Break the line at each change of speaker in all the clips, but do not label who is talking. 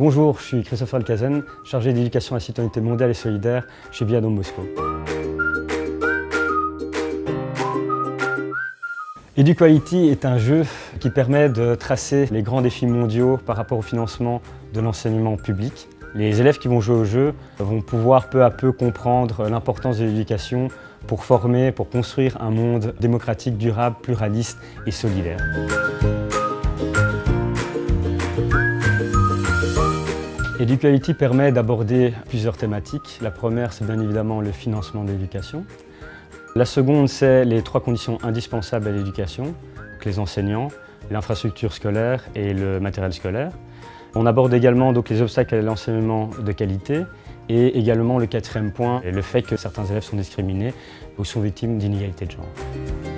Bonjour, je suis Christopher Alcazen, chargé d'éducation à la citoyenneté mondiale et solidaire chez Viadom Moscou. EduQuality est un jeu qui permet de tracer les grands défis mondiaux par rapport au financement de l'enseignement public. Les élèves qui vont jouer au jeu vont pouvoir peu à peu comprendre l'importance de l'éducation pour former, pour construire un monde démocratique, durable, pluraliste et solidaire. Eduquality permet d'aborder plusieurs thématiques. La première, c'est bien évidemment le financement de l'éducation. La seconde, c'est les trois conditions indispensables à l'éducation, les enseignants, l'infrastructure scolaire et le matériel scolaire. On aborde également donc, les obstacles à l'enseignement de qualité et également le quatrième point, le fait que certains élèves sont discriminés ou sont victimes d'inégalités de genre.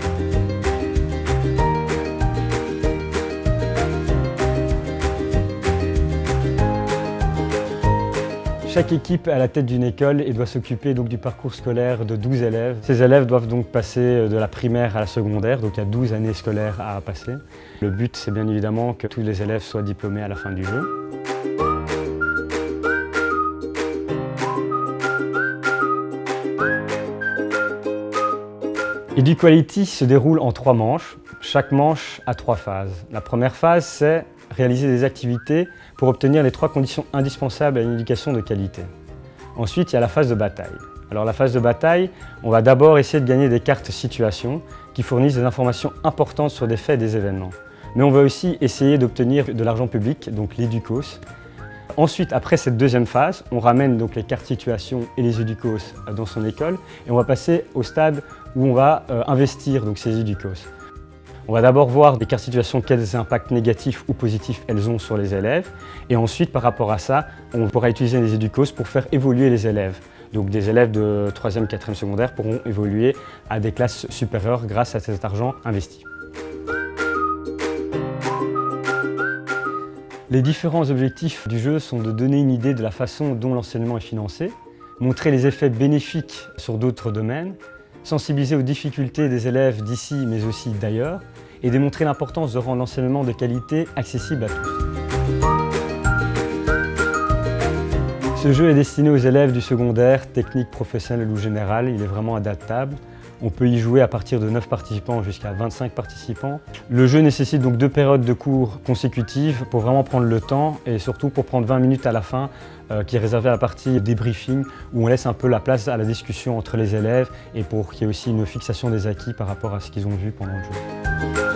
Chaque équipe est à la tête d'une école et doit s'occuper du parcours scolaire de 12 élèves. Ces élèves doivent donc passer de la primaire à la secondaire, donc il y a 12 années scolaires à passer. Le but, c'est bien évidemment que tous les élèves soient diplômés à la fin du jeu. EduQuality se déroule en trois manches. Chaque manche a trois phases. La première phase, c'est réaliser des activités pour obtenir les trois conditions indispensables à une éducation de qualité. Ensuite, il y a la phase de bataille. Alors la phase de bataille, on va d'abord essayer de gagner des cartes situation qui fournissent des informations importantes sur des faits et des événements. Mais on va aussi essayer d'obtenir de l'argent public, donc l'éducos. Ensuite, après cette deuxième phase, on ramène donc les cartes situation et les éducos dans son école et on va passer au stade où on va euh, investir donc, ces éducos. On va d'abord voir des cartes situations, quels impacts négatifs ou positifs elles ont sur les élèves. Et ensuite, par rapport à ça, on pourra utiliser les éducos pour faire évoluer les élèves. Donc des élèves de 3e, 4e secondaire pourront évoluer à des classes supérieures grâce à cet argent investi. Les différents objectifs du jeu sont de donner une idée de la façon dont l'enseignement est financé, montrer les effets bénéfiques sur d'autres domaines, sensibiliser aux difficultés des élèves d'ici mais aussi d'ailleurs et démontrer l'importance de rendre l'enseignement de qualité accessible à tous. Ce jeu est destiné aux élèves du secondaire, technique, professionnel ou général. Il est vraiment adaptable. On peut y jouer à partir de 9 participants jusqu'à 25 participants. Le jeu nécessite donc deux périodes de cours consécutives pour vraiment prendre le temps et surtout pour prendre 20 minutes à la fin euh, qui est réservée à la partie débriefing où on laisse un peu la place à la discussion entre les élèves et pour qu'il y ait aussi une fixation des acquis par rapport à ce qu'ils ont vu pendant le jeu.